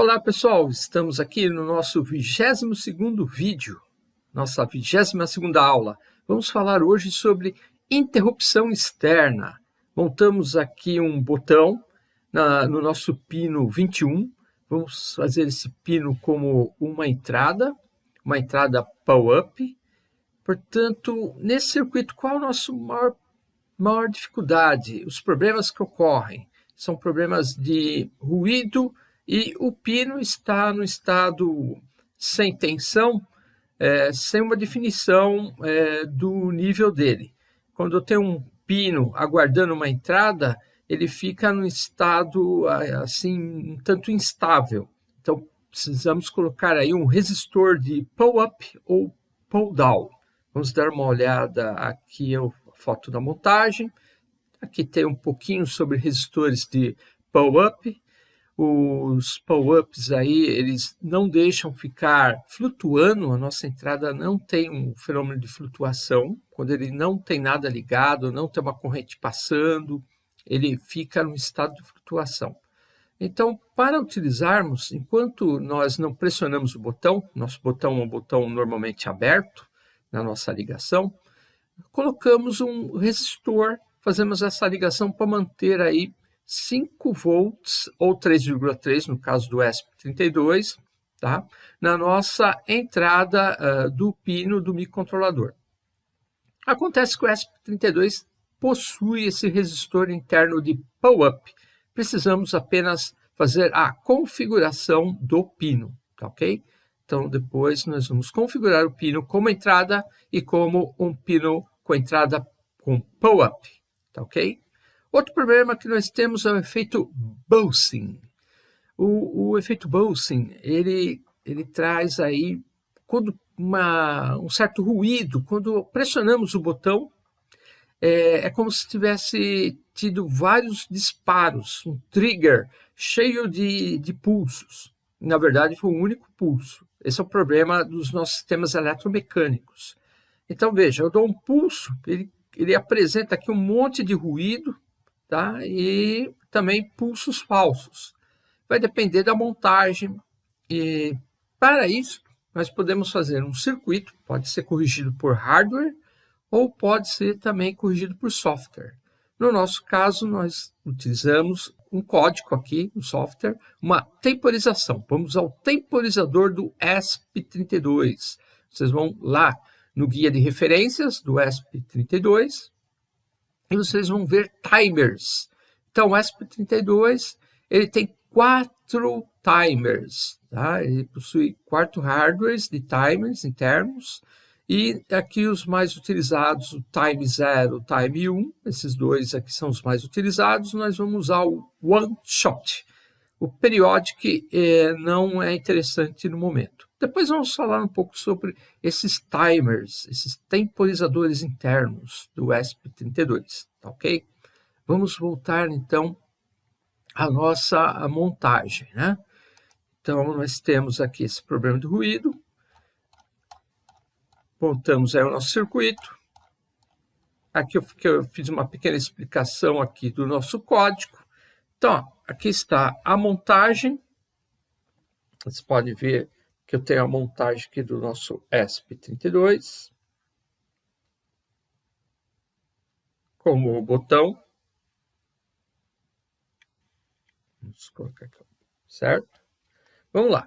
Olá pessoal, estamos aqui no nosso 22º vídeo, nossa 22ª aula. Vamos falar hoje sobre interrupção externa. Montamos aqui um botão na, no nosso pino 21. Vamos fazer esse pino como uma entrada, uma entrada pull-up. Portanto, nesse circuito, qual a nossa maior, maior dificuldade? Os problemas que ocorrem são problemas de ruído, e o pino está no estado sem tensão, é, sem uma definição é, do nível dele. Quando eu tenho um pino aguardando uma entrada, ele fica no estado assim um tanto instável. Então precisamos colocar aí um resistor de pull-up ou pull-down. Vamos dar uma olhada aqui a foto da montagem. Aqui tem um pouquinho sobre resistores de pull-up os pull-ups aí, eles não deixam ficar flutuando, a nossa entrada não tem um fenômeno de flutuação, quando ele não tem nada ligado, não tem uma corrente passando, ele fica no estado de flutuação. Então, para utilizarmos, enquanto nós não pressionamos o botão, nosso botão é um botão normalmente aberto na nossa ligação, colocamos um resistor, fazemos essa ligação para manter aí 5 volts ou 3,3 no caso do ESP32, tá? na nossa entrada uh, do pino do microcontrolador. Acontece que o ESP32 possui esse resistor interno de pull-up. Precisamos apenas fazer a configuração do pino, tá ok? Então, depois nós vamos configurar o pino como entrada e como um pino com entrada com pull-up, tá ok? Outro problema que nós temos é o efeito Bowsing. O, o efeito Bowsing, ele, ele traz aí, quando uma, um certo ruído, quando pressionamos o botão, é, é como se tivesse tido vários disparos, um trigger cheio de, de pulsos. Na verdade, foi um único pulso. Esse é o problema dos nossos sistemas eletromecânicos. Então, veja, eu dou um pulso, ele, ele apresenta aqui um monte de ruído, tá? e também pulsos falsos. Vai depender da montagem. E para isso, nós podemos fazer um circuito, pode ser corrigido por hardware ou pode ser também corrigido por software. No nosso caso, nós utilizamos um código aqui no software, uma temporização. Vamos ao temporizador do ESP32. Vocês vão lá no guia de referências do ESP32, e vocês vão ver timers. Então, o ESP32 ele tem quatro timers, tá? ele possui quatro hardwares de timers internos, e aqui os mais utilizados, o Time 0, o Time 1, esses dois aqui são os mais utilizados, nós vamos usar o One Shot. O Periodic eh, não é interessante no momento. Depois vamos falar um pouco sobre esses timers, esses temporizadores internos do ESP32, tá ok? Vamos voltar então à nossa montagem, né? Então, nós temos aqui esse problema de ruído. Montamos aí o nosso circuito. Aqui eu, eu fiz uma pequena explicação aqui do nosso código. Então, ó, aqui está a montagem. Vocês podem ver que eu tenho a montagem aqui do nosso ESP32, como o botão. Vamos colocar aqui, certo? Vamos lá.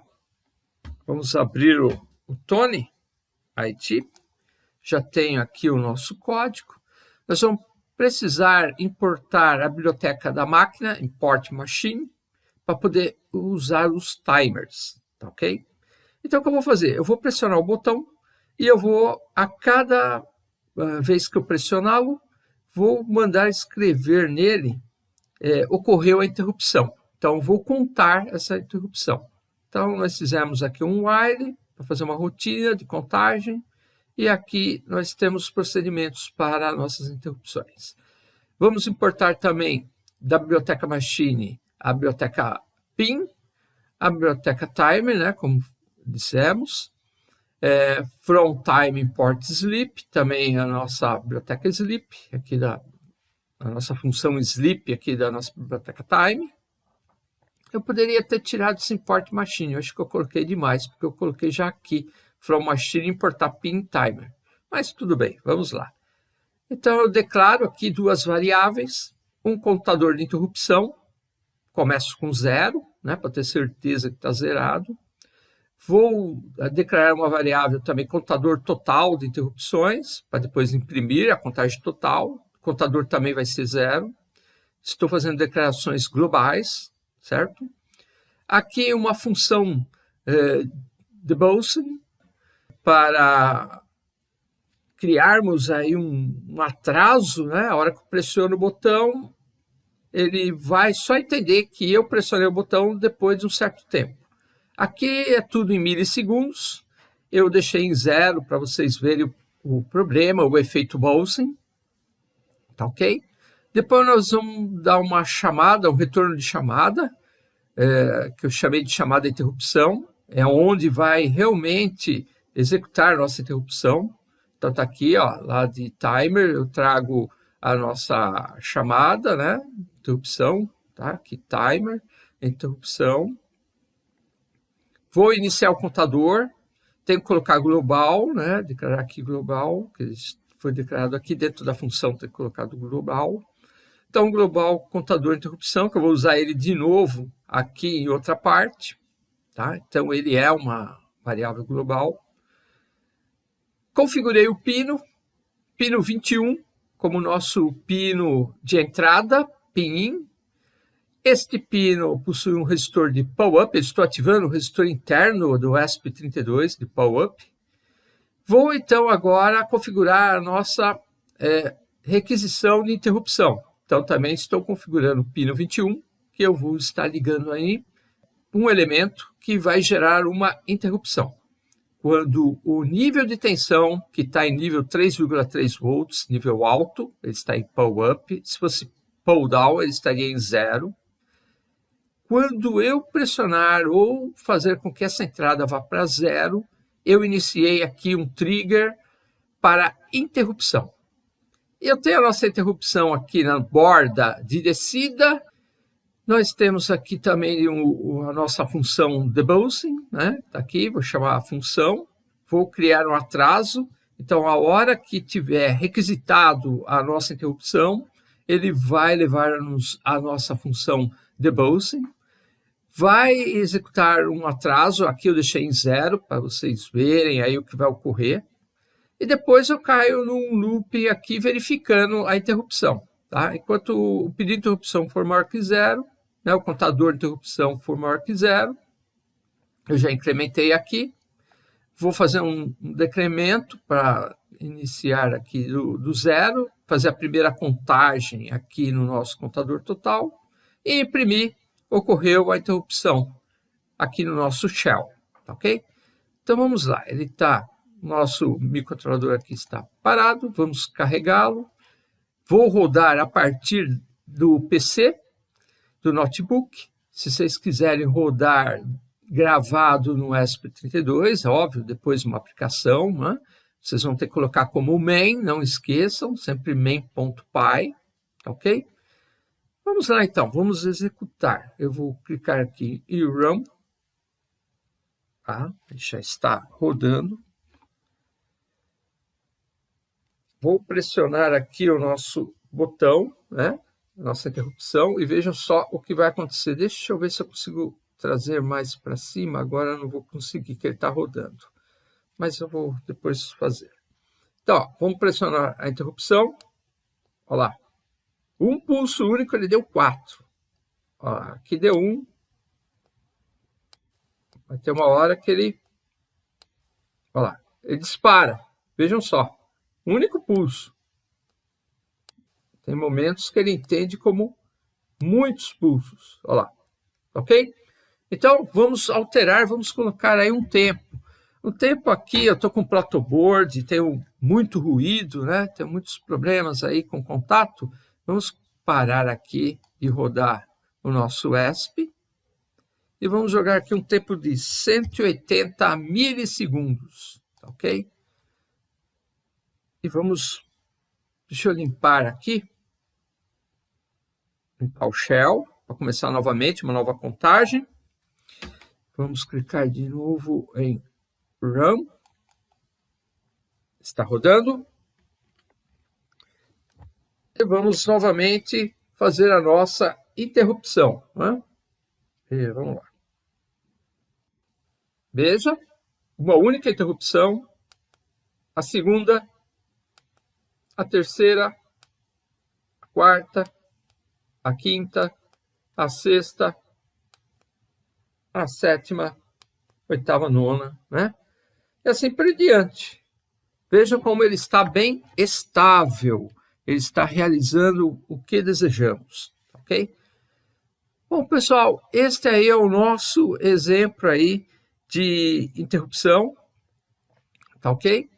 Vamos abrir o, o Tony IT. Já tenho aqui o nosso código. Nós vamos precisar importar a biblioteca da máquina, import machine, para poder usar os timers, tá ok? Então, o que eu vou fazer? Eu vou pressionar o botão e eu vou, a cada uh, vez que eu pressioná-lo, vou mandar escrever nele, é, ocorreu a interrupção. Então, vou contar essa interrupção. Então, nós fizemos aqui um while, para fazer uma rotina de contagem, e aqui nós temos procedimentos para nossas interrupções. Vamos importar também da biblioteca Machine a biblioteca PIN, a biblioteca Timer, né, como dissemos. É, from time import sleep, também a nossa biblioteca sleep, aqui da a nossa função sleep aqui da nossa biblioteca time. eu poderia ter tirado esse import machine. Eu acho que eu coloquei demais, porque eu coloquei já aqui, from machine importar pin timer. Mas tudo bem, vamos lá. Então, eu declaro aqui duas variáveis, um contador de interrupção, começo com zero, né, para ter certeza que está zerado. Vou eh, declarar uma variável também contador total de interrupções, para depois imprimir a contagem total. Contador também vai ser zero. Estou fazendo declarações globais, certo? Aqui uma função eh, de Bolson para criarmos aí um, um, atraso, né? A hora que eu pressiono o botão, ele vai só entender que eu pressionei o botão depois de um certo tempo. Aqui é tudo em milissegundos. Eu deixei em zero para vocês verem o, o, problema, o efeito Bolson. Tá ok? Depois nós vamos dar uma chamada, um retorno de chamada, é, que eu chamei de chamada interrupção, é onde vai realmente executar nossa interrupção. Então está aqui, ó, lá de timer, eu trago a nossa chamada, né? Interrupção, tá? Aqui timer, interrupção. Vou iniciar o contador, tenho que colocar global, né? Declarar aqui global, que foi declarado aqui dentro da função, ter colocado global. Então, global contador interrupção, que eu vou usar ele de novo aqui em outra parte. Tá? Então, ele é uma variável global. Configurei o pino, pino 21, como nosso pino de entrada, pin-in. Este pino possui um resistor de power-up, estou ativando o resistor interno do ESP32 de power-up. Vou, então, agora configurar a nossa é, requisição de interrupção. Então, também estou configurando o pino 21, que eu vou estar ligando aí um elemento que vai gerar uma interrupção. Quando o nível de tensão, que está em nível 3,3 volts, nível alto, ele está em pull up. Se fosse pull down, ele estaria em zero. Quando eu pressionar ou fazer com que essa entrada vá para zero, eu iniciei aqui um trigger para interrupção. Eu tenho a nossa interrupção aqui na borda de descida. Nós temos aqui também a nossa função debouncing, né? Está aqui, vou chamar a função. Vou criar um atraso. Então, a hora que tiver requisitado a nossa interrupção, ele vai levar-nos a nossa função debouncing. Vai executar um atraso, aqui eu deixei em zero, para vocês verem aí o que vai ocorrer e depois eu caio num loop aqui verificando a interrupção. Tá? Enquanto o pedido de interrupção for maior que zero, né, o contador de interrupção for maior que zero, eu já incrementei aqui, vou fazer um, decremento para iniciar aqui do, do, zero, fazer a primeira contagem aqui no nosso contador total e imprimir, ocorreu a interrupção aqui no nosso shell, tá ok? Então vamos lá, ele está nosso microcontrolador aqui está parado, vamos carregá-lo. Vou rodar a partir do PC, do notebook. Se vocês quiserem rodar gravado no ESP32, é óbvio, depois uma aplicação, né? vocês vão ter que colocar como main, não esqueçam, sempre main.py, ok? Vamos lá então, vamos executar. Eu vou clicar aqui em Run, tá? já está rodando. Vou pressionar aqui o nosso botão, né? Nossa interrupção, e vejam só o que vai acontecer. Deixa eu ver se eu consigo trazer mais para cima. Agora não vou conseguir, que ele está rodando. Mas eu vou depois fazer. Então, ó, vamos pressionar a interrupção. Olha lá. Um pulso único, ele deu 4. aqui deu 1. Um. Vai ter uma hora que ele... Olha lá. Ele dispara. Vejam só único pulso. Tem momentos que ele entende como muitos pulsos. Olha lá. Ok? Então, vamos alterar, vamos colocar aí um tempo. O tempo aqui, eu estou com board, tenho muito ruído, né? Tenho muitos problemas aí com contato. Vamos parar aqui e rodar o nosso ESP. E vamos jogar aqui um tempo de 180 milissegundos, ok? E vamos, deixa eu limpar aqui, limpar o shell, para começar novamente, uma nova contagem. Vamos clicar de novo em Run. Está rodando. Vamos novamente fazer a nossa interrupção. Né? E vamos lá. Veja, uma única interrupção, a segunda, a terceira, a quarta, a quinta, a sexta, a sétima, oitava, nona, né? E assim por diante. Vejam como ele está bem estável. Ele está realizando o que desejamos, ok? Bom, pessoal, este aí é o nosso exemplo aí de interrupção, tá ok?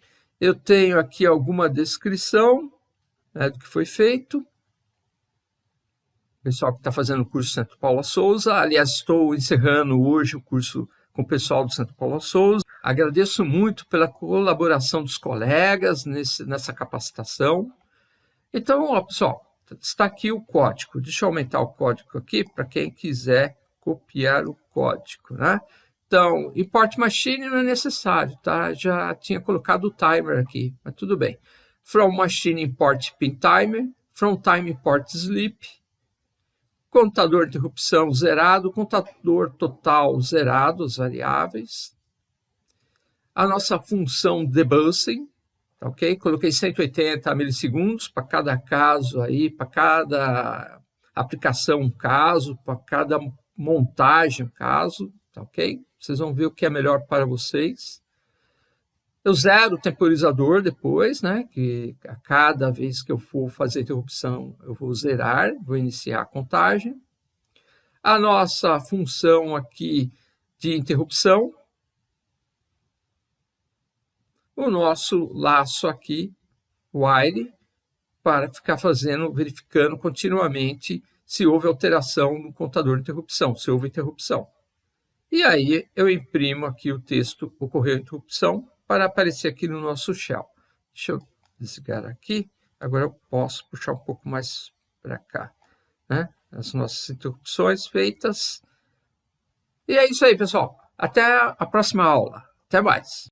Eu tenho aqui alguma descrição né, do que foi feito. Pessoal que está fazendo o curso Santo Paula Souza. Aliás, estou encerrando hoje o curso com o pessoal do Santo Paula Souza. Agradeço muito pela colaboração dos colegas nesse, nessa capacitação. Então, ó, pessoal, está aqui o código. Deixa eu aumentar o código aqui para quem quiser copiar o código, né? Então, import machine não é necessário, tá? Já tinha colocado o timer aqui, mas tudo bem. From machine import pin timer, from time import sleep, contador de interrupção zerado, contador total zerado, as variáveis. A nossa função debussing, tá ok? Coloquei 180 milissegundos para cada caso aí, para cada aplicação um caso, para cada montagem um caso, tá ok? Vocês vão ver o que é melhor para vocês. Eu zero o temporizador depois, né? Que a cada vez que eu for fazer interrupção, eu vou zerar, vou iniciar a contagem. A nossa função aqui de interrupção. O nosso laço aqui, while, para ficar fazendo, verificando continuamente se houve alteração no contador de interrupção, se houve interrupção. E aí eu imprimo aqui o texto ocorreu interrupção para aparecer aqui no nosso shell. Deixa eu desligar aqui. Agora eu posso puxar um pouco mais para cá. Né? As nossas interrupções feitas. E é isso aí, pessoal. Até a próxima aula. Até mais.